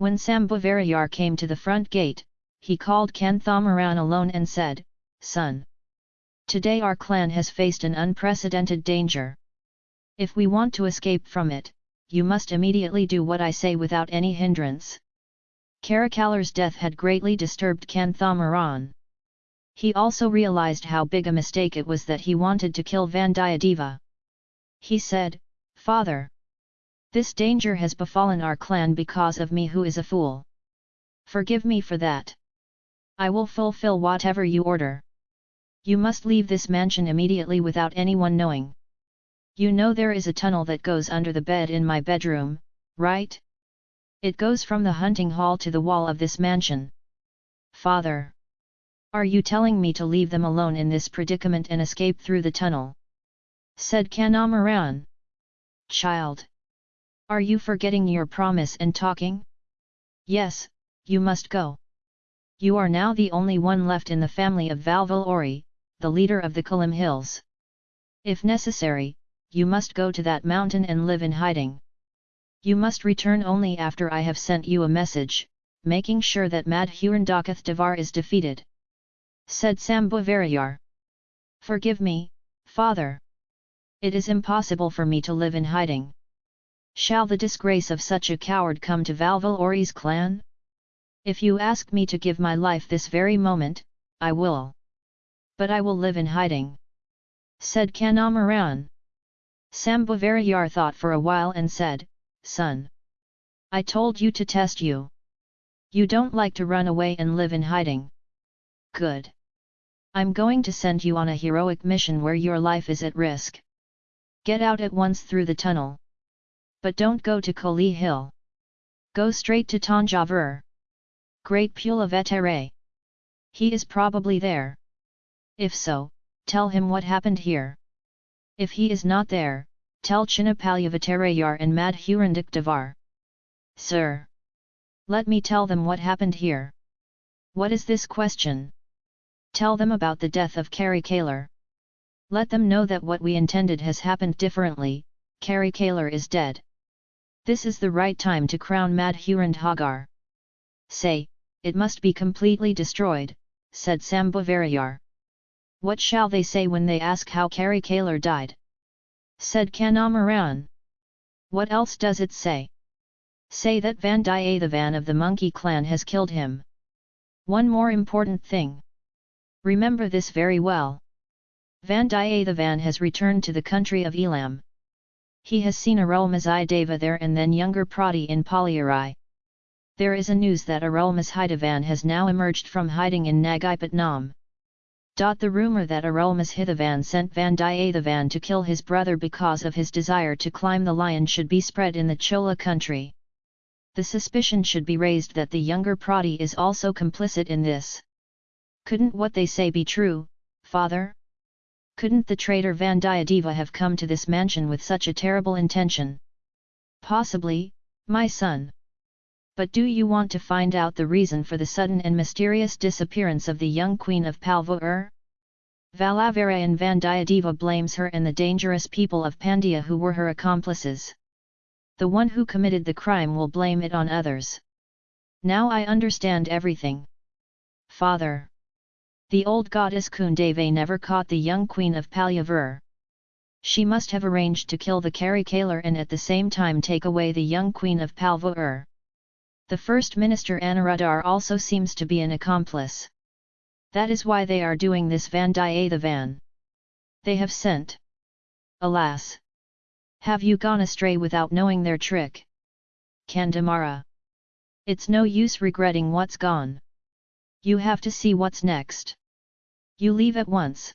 When Sambhavarayar came to the front gate, he called Kanthamaran alone and said, Son! Today our clan has faced an unprecedented danger. If we want to escape from it, you must immediately do what I say without any hindrance. Karikalar's death had greatly disturbed Kanthamaran. He also realized how big a mistake it was that he wanted to kill Vandiyadeva. He said, Father! This danger has befallen our clan because of me who is a fool. Forgive me for that. I will fulfill whatever you order. You must leave this mansion immediately without anyone knowing. You know there is a tunnel that goes under the bed in my bedroom, right? It goes from the hunting hall to the wall of this mansion. Father! Are you telling me to leave them alone in this predicament and escape through the tunnel? Said Kanamaran. Child! Are you forgetting your promise and talking? Yes, you must go. You are now the only one left in the family of Valvalori, the leader of the Kalim Hills. If necessary, you must go to that mountain and live in hiding. You must return only after I have sent you a message, making sure that Madhurandakath Devar is defeated. Said Sambhavarayar. Forgive me, father. It is impossible for me to live in hiding. Shall the disgrace of such a coward come to Valvalori's clan? If you ask me to give my life this very moment, I will but I will live in hiding. Said Kanamaran. Sambhavarayar thought for a while and said, Son! I told you to test you. You don't like to run away and live in hiding. Good. I'm going to send you on a heroic mission where your life is at risk. Get out at once through the tunnel. But don't go to Koli Hill. Go straight to Tanjavur. Great Pula Pulavettere. He is probably there. If so, tell him what happened here. If he is not there, tell Chinnapalyavattarayar and Madhurandak Devar. Sir! Let me tell them what happened here. What is this question? Tell them about the death of Karikalar. Let them know that what we intended has happened differently, Karikalar is dead. This is the right time to crown Madhurandhagar. Say, it must be completely destroyed, said Sambhavarayar. What shall they say when they ask how Kari Karikalar died? Said Kanamaran. What else does it say? Say that Vandiyathevan of the monkey clan has killed him. One more important thing. Remember this very well. Vandiyathevan has returned to the country of Elam. He has seen Arulmozhideva there and then younger Prati in Palyari. There is a news that Arulmozhidavan has now emerged from hiding in Nagipatnam. The rumour that Arulmozhidavan sent Vandiyathevan to kill his brother because of his desire to climb the lion should be spread in the Chola country. The suspicion should be raised that the younger Prati is also complicit in this. Couldn't what they say be true, father? Couldn't the traitor Vandiyadeva have come to this mansion with such a terrible intention? Possibly, my son. But do you want to find out the reason for the sudden and mysterious disappearance of the young queen of Palvur? Valavarayan Vandiyadeva blames her and the dangerous people of Pandya who were her accomplices. The one who committed the crime will blame it on others. Now I understand everything. Father! The old goddess Kundave never caught the young queen of Palyavur. She must have arranged to kill the Karikalar and at the same time take away the young queen of Palvur. The First Minister Anuradhar also seems to be an accomplice. That is why they are doing this Vandiyathevan. They have sent. Alas! Have you gone astray without knowing their trick? Kandamara. It's no use regretting what's gone. You have to see what's next. You leave at once.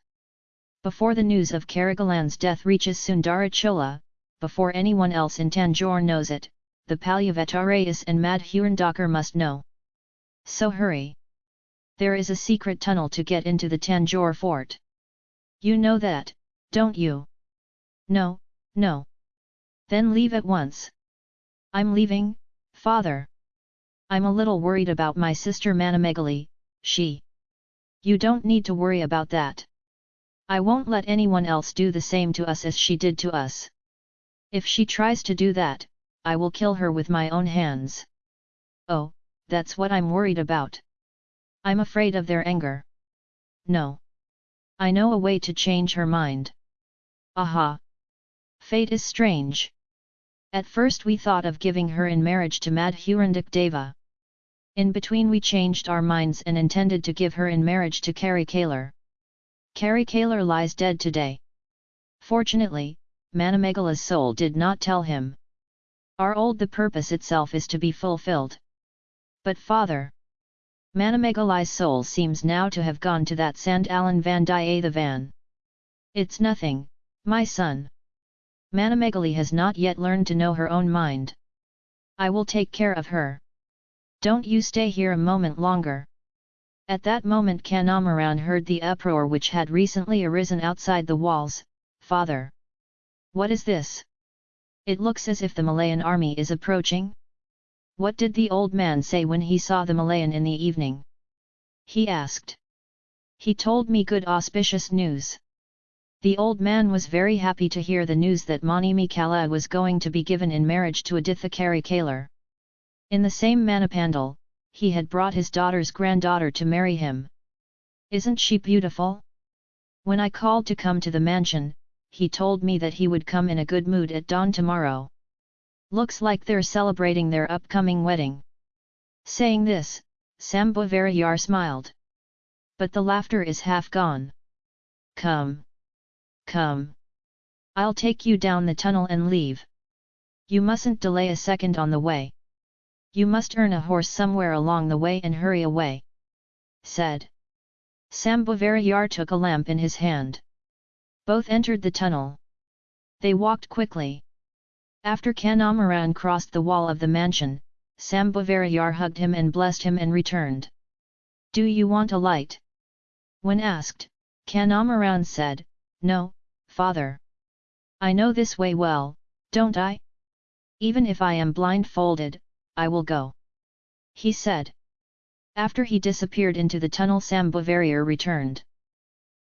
Before the news of Karigalan's death reaches Sundarachola, before anyone else in Tanjore knows it, the Palyavatarayas and Madhurandakar must know. So hurry! There is a secret tunnel to get into the Tanjore fort. You know that, don't you? No, no. Then leave at once. I'm leaving, father. I'm a little worried about my sister Manamegali, she. You don't need to worry about that. I won't let anyone else do the same to us as she did to us. If she tries to do that, I will kill her with my own hands. Oh, that's what I'm worried about. I'm afraid of their anger. No. I know a way to change her mind. Aha! Fate is strange. At first we thought of giving her in marriage to Madhurandak Deva. In between we changed our minds and intended to give her in marriage to Karikalar. Carrie Kalar lies dead today. Fortunately, Manamegala's soul did not tell him. Our old the purpose itself is to be fulfilled. But father, Manamegalai's soul seems now to have gone to that Sandalan Vandiyathevan. It's nothing, my son. Manamegali has not yet learned to know her own mind. I will take care of her. Don't you stay here a moment longer. At that moment Kanamaran heard the uproar which had recently arisen outside the walls, Father! What is this? It looks as if the Malayan army is approaching? What did the old man say when he saw the Malayan in the evening? He asked. He told me good auspicious news. The old man was very happy to hear the news that Manimi Kala was going to be given in marriage to Aditha Karikalar. In the same Manipandal, he had brought his daughter's granddaughter to marry him. Isn't she beautiful? When I called to come to the mansion, he told me that he would come in a good mood at dawn tomorrow. Looks like they're celebrating their upcoming wedding. Saying this, Sambhavarayar smiled. But the laughter is half gone. Come. Come. I'll take you down the tunnel and leave. You mustn't delay a second on the way. You must earn a horse somewhere along the way and hurry away. Said. Sambhavarayar took a lamp in his hand. Both entered the tunnel. They walked quickly. After Kanamaran crossed the wall of the mansion, Sambhavarayar hugged him and blessed him and returned. Do you want a light? When asked, Kanamaran said, No, father. I know this way well, don't I? Even if I am blindfolded, I will go. He said. After he disappeared into the tunnel Sambhavarayar returned.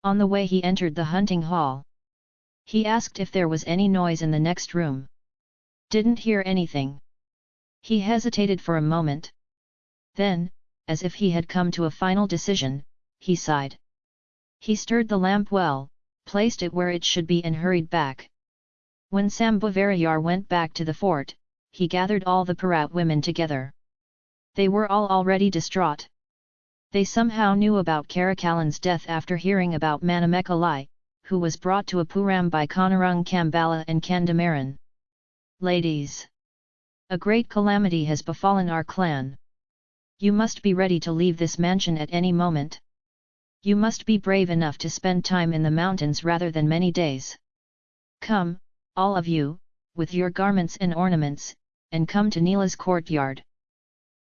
On the way he entered the hunting hall. He asked if there was any noise in the next room. Didn't hear anything. He hesitated for a moment. Then, as if he had come to a final decision, he sighed. He stirred the lamp well, placed it where it should be and hurried back. When Sambhavarayar went back to the fort, he gathered all the Parat women together. They were all already distraught. They somehow knew about Karakalan's death after hearing about Manamekalai, who was brought to Apuram by Kanarung Kambala and Kandamaran. Ladies! A great calamity has befallen our clan. You must be ready to leave this mansion at any moment. You must be brave enough to spend time in the mountains rather than many days. Come, all of you, with your garments and ornaments, and come to Neela's courtyard.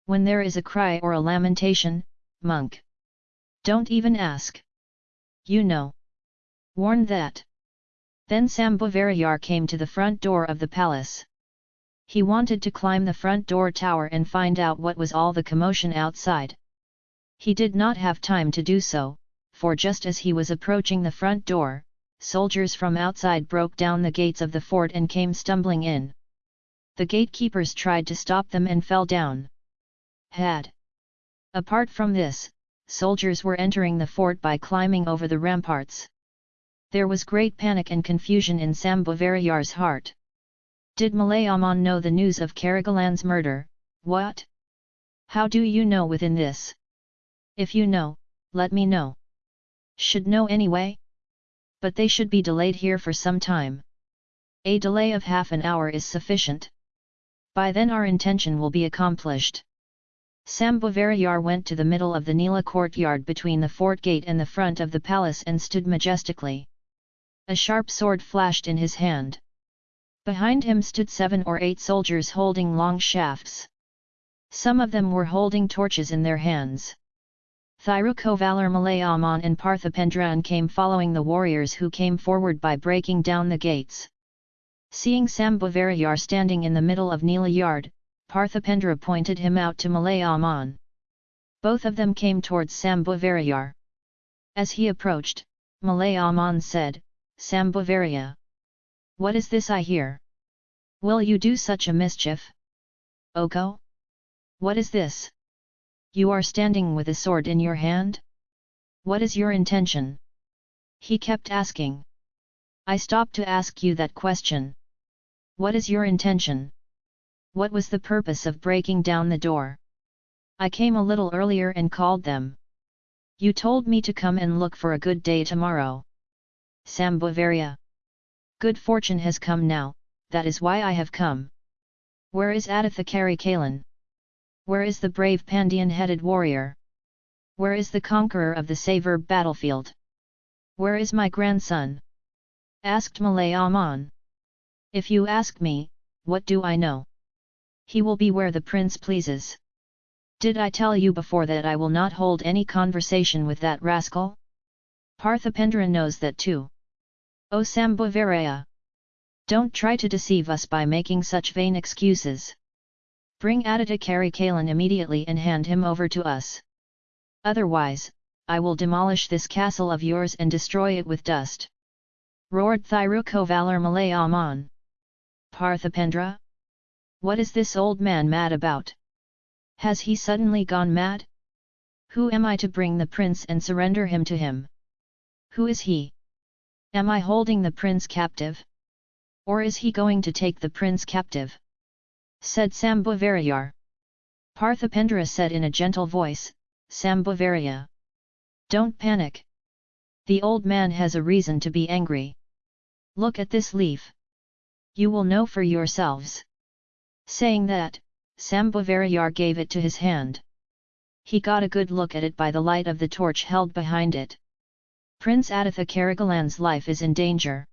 When there is a cry or a lamentation, monk. Don't even ask. You know. Warn that. Then Sambhavarayar came to the front door of the palace. He wanted to climb the front door tower and find out what was all the commotion outside. He did not have time to do so, for just as he was approaching the front door, soldiers from outside broke down the gates of the fort and came stumbling in. The gatekeepers tried to stop them and fell down. Had. Apart from this, soldiers were entering the fort by climbing over the ramparts. There was great panic and confusion in Sambhavarayar's heart. Did Malayaman know the news of Karagalan's murder, what? How do you know within this? If you know, let me know. Should know anyway? But they should be delayed here for some time. A delay of half an hour is sufficient. By then our intention will be accomplished. Sambhavarayar went to the middle of the Nila courtyard between the fort gate and the front of the palace and stood majestically. A sharp sword flashed in his hand. Behind him stood seven or eight soldiers holding long shafts. Some of them were holding torches in their hands. Thirukovalar Malayaman and Parthipendran came following the warriors who came forward by breaking down the gates. Seeing Sambhavarayar standing in the middle of Neela Yard, Parthipendra pointed him out to Malayaman. Both of them came towards Sambhavarayar. As he approached, Malayaman said, Sambhavaraya. What is this I hear? Will you do such a mischief? Oko? What is this? You are standing with a sword in your hand? What is your intention? He kept asking. I stopped to ask you that question. What is your intention? What was the purpose of breaking down the door? I came a little earlier and called them. You told me to come and look for a good day tomorrow. Sambhavarya. Good fortune has come now, that is why I have come. Where is Aditha Karikalan? Where is the brave Pandian-headed warrior? Where is the conqueror of the Savor battlefield? Where is my grandson? Asked Malayaman. If you ask me, what do I know? He will be where the prince pleases. Did I tell you before that I will not hold any conversation with that rascal? Parthipendra knows that too. O Sambhavaraya! Don't try to deceive us by making such vain excuses. Bring Aditya Karikalan immediately and hand him over to us. Otherwise, I will demolish this castle of yours and destroy it with dust. Roared Thirukovalar Malayaman. Parthipendra? What is this old man mad about? Has he suddenly gone mad? Who am I to bring the prince and surrender him to him? Who is he? Am I holding the prince captive? Or is he going to take the prince captive? Said Sambhavarayar. Parthipendra said in a gentle voice, Sambhavaraya. Don't panic. The old man has a reason to be angry. Look at this leaf. You will know for yourselves. Saying that, Sambhavarayar gave it to his hand. He got a good look at it by the light of the torch held behind it. Prince Aditha Karikalan's life is in danger.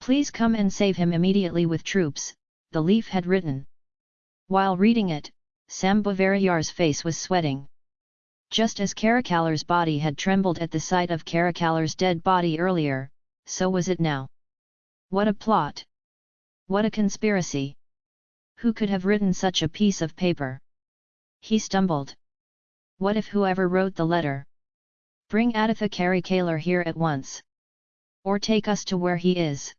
Please come and save him immediately with troops, the leaf had written. While reading it, Sambhavarayar's face was sweating. Just as Karikalar's body had trembled at the sight of Karikalar's dead body earlier, so was it now. What a plot! What a conspiracy! Who could have written such a piece of paper? He stumbled. What if whoever wrote the letter? Bring Aditha Karikalar here at once. Or take us to where he is.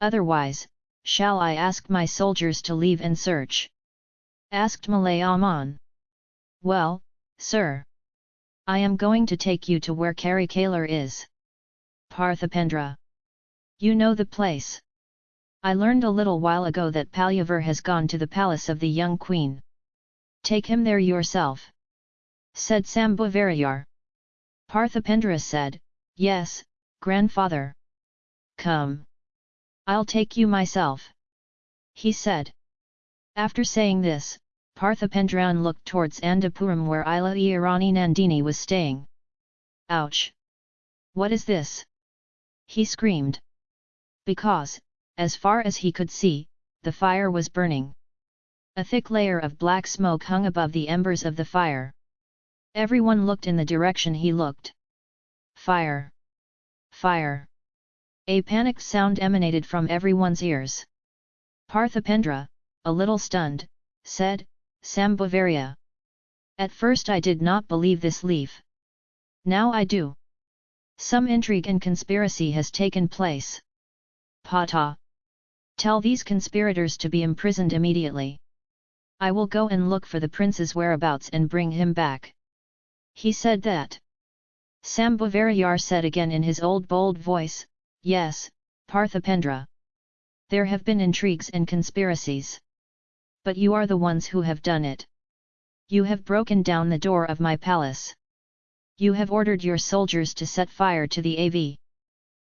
Otherwise, shall I ask my soldiers to leave and search? Asked Malayaman. Well, sir. I am going to take you to where Karikalar is. Parthipendra. You know the place. I learned a little while ago that Palyavar has gone to the palace of the young queen. Take him there yourself. Said Sambhavarayar. Parthipendra said, Yes, grandfather. Come. I'll take you myself. He said. After saying this, Parthipendran looked towards Andapuram where Ila Irani Nandini was staying. Ouch! What is this? He screamed. Because, as far as he could see, the fire was burning. A thick layer of black smoke hung above the embers of the fire. Everyone looked in the direction he looked. Fire! Fire! A panicked sound emanated from everyone's ears. Parthipendra, a little stunned, said, Sambhavarya. At first I did not believe this leaf. Now I do. Some intrigue and conspiracy has taken place. Pata. Tell these conspirators to be imprisoned immediately. I will go and look for the prince's whereabouts and bring him back. He said that. Sambhavarayar said again in his old bold voice, Yes, Parthipendra. There have been intrigues and conspiracies. But you are the ones who have done it. You have broken down the door of my palace. You have ordered your soldiers to set fire to the AV.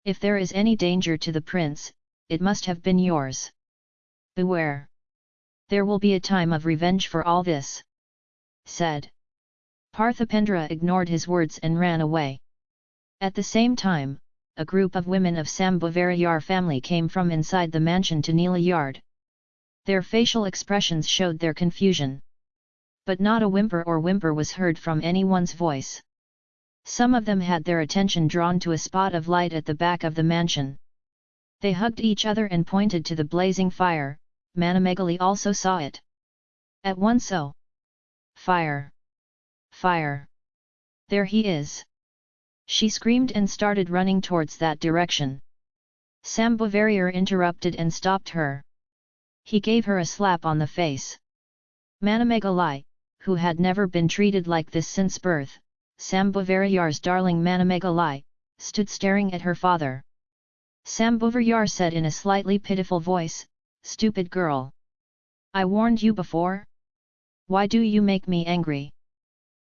If there is any danger to the prince, it must have been yours. Beware! There will be a time of revenge for all this. Said. Parthipendra ignored his words and ran away. At the same time, a group of women of Sambhavarayar family came from inside the mansion to Neela yard. Their facial expressions showed their confusion. But not a whimper or whimper was heard from anyone's voice. Some of them had their attention drawn to a spot of light at the back of the mansion. They hugged each other and pointed to the blazing fire, Manamegali also saw it. At once so. Fire! Fire! There he is! She screamed and started running towards that direction. Sambhavarayar interrupted and stopped her. He gave her a slap on the face. Manamegalai, who had never been treated like this since birth, Sambhavarayar's darling Manamegalai, stood staring at her father. Sambhavarayar said in a slightly pitiful voice, Stupid girl! I warned you before? Why do you make me angry?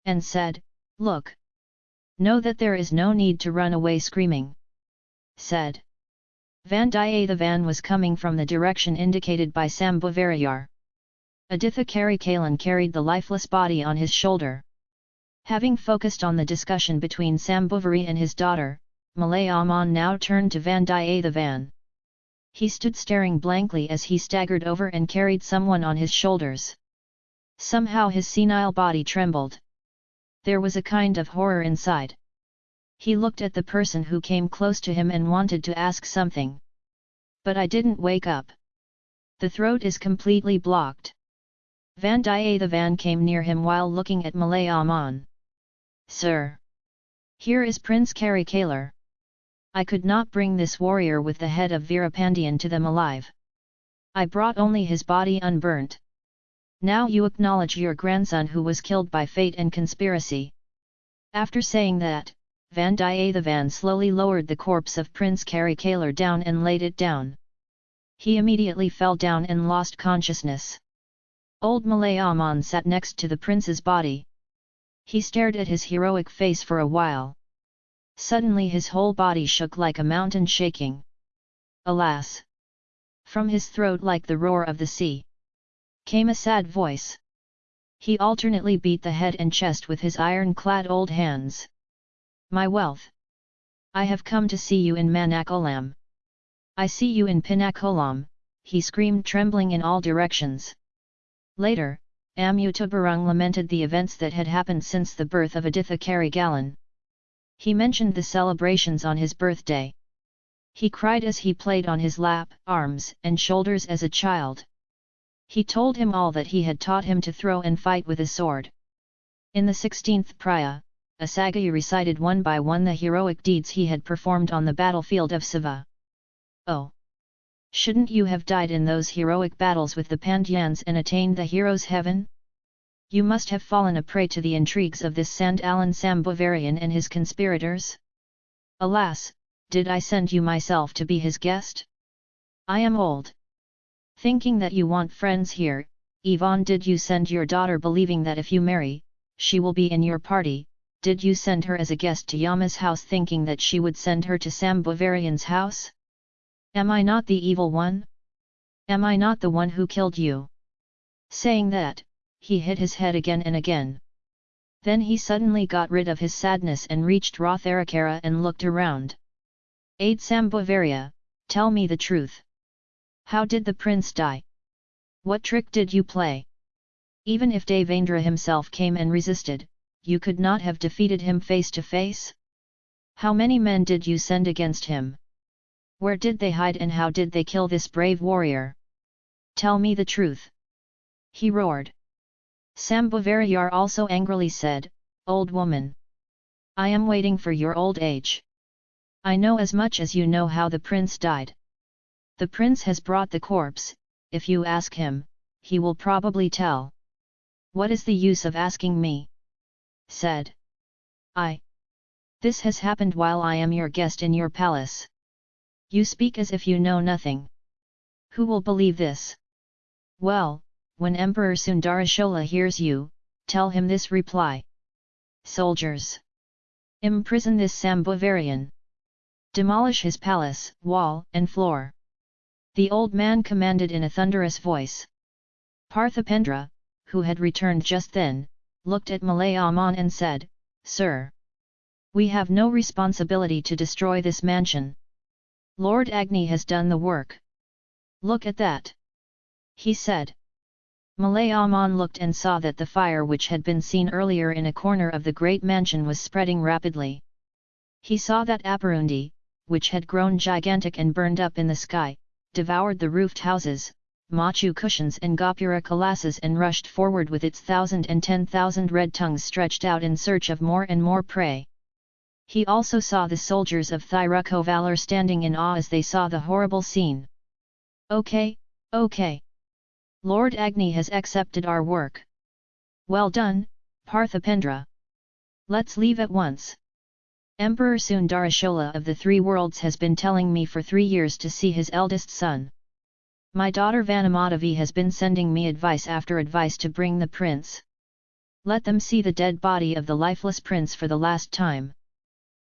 And said, Look! Know that there is no need to run away screaming. Said. Vandiyathevan was coming from the direction indicated by Sambhavarayar. Aditha Karikalan carried the lifeless body on his shoulder. Having focused on the discussion between Sambhavari and his daughter, Malayaman now turned to Vandiyathevan. He stood staring blankly as he staggered over and carried someone on his shoulders. Somehow his senile body trembled. There was a kind of horror inside. He looked at the person who came close to him and wanted to ask something. But I didn't wake up. The throat is completely blocked. Vandiyathevan came near him while looking at Malayaman. Sir! Here is Prince Karikalar. I could not bring this warrior with the head of Veerapandian to them alive. I brought only his body unburnt. Now you acknowledge your grandson who was killed by fate and conspiracy. After saying that, Vandiyathevan slowly lowered the corpse of Prince Karikalar down and laid it down. He immediately fell down and lost consciousness. Old Malayaman sat next to the prince's body. He stared at his heroic face for a while. Suddenly his whole body shook like a mountain shaking. Alas! From his throat like the roar of the sea. Came a sad voice. He alternately beat the head and chest with his iron-clad old hands. My wealth! I have come to see you in Manakolam. I see you in Pinakolam, he screamed trembling in all directions. Later, Amutabarung lamented the events that had happened since the birth of Aditha Karigalan. He mentioned the celebrations on his birthday. He cried as he played on his lap, arms and shoulders as a child. He told him all that he had taught him to throw and fight with a sword. In the 16th Priya, Asagayi recited one by one the heroic deeds he had performed on the battlefield of Siva. Oh! Shouldn't you have died in those heroic battles with the Pandyans and attained the hero's heaven? You must have fallen a prey to the intrigues of this Sandalan Sambhavarian and his conspirators? Alas, did I send you myself to be his guest? I am old. Thinking that you want friends here, Yvonne did you send your daughter believing that if you marry, she will be in your party, did you send her as a guest to Yama's house thinking that she would send her to Sambhavarian's house? Am I not the evil one? Am I not the one who killed you? Saying that, he hit his head again and again. Then he suddenly got rid of his sadness and reached Rotharakara and looked around. Aid Sambhavaria, tell me the truth. How did the prince die? What trick did you play? Even if Devendra himself came and resisted, you could not have defeated him face to face? How many men did you send against him? Where did they hide and how did they kill this brave warrior? Tell me the truth! He roared. Sambhavarayar also angrily said, Old woman! I am waiting for your old age. I know as much as you know how the prince died. The prince has brought the corpse, if you ask him, he will probably tell. What is the use of asking me? said. I. This has happened while I am your guest in your palace. You speak as if you know nothing. Who will believe this? Well, when Emperor Sundarashola hears you, tell him this reply. Soldiers! Imprison this Sambhavarian. Demolish his palace, wall and floor. The old man commanded in a thunderous voice. Parthipendra, who had returned just then, looked at Malayaman and said, Sir! We have no responsibility to destroy this mansion. Lord Agni has done the work. Look at that! He said. Malayaman looked and saw that the fire which had been seen earlier in a corner of the great mansion was spreading rapidly. He saw that Aparundi, which had grown gigantic and burned up in the sky, devoured the roofed houses, machu cushions and gopura kalasas and rushed forward with its thousand and ten thousand red tongues stretched out in search of more and more prey. He also saw the soldiers of Thirukovalur standing in awe as they saw the horrible scene. Okay, okay. Lord Agni has accepted our work. Well done, Parthipendra. Let's leave at once. Emperor Sundarashola of the Three Worlds has been telling me for three years to see his eldest son. My daughter Vanamadavi has been sending me advice after advice to bring the prince. Let them see the dead body of the lifeless prince for the last time.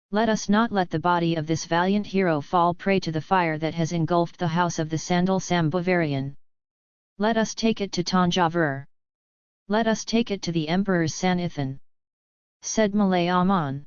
Let us not let the body of this valiant hero fall prey to the fire that has engulfed the house of the Sandal Sambhavarian. Let us take it to Tanjavur. Let us take it to the Emperor's Sanithan. Said Malayaman.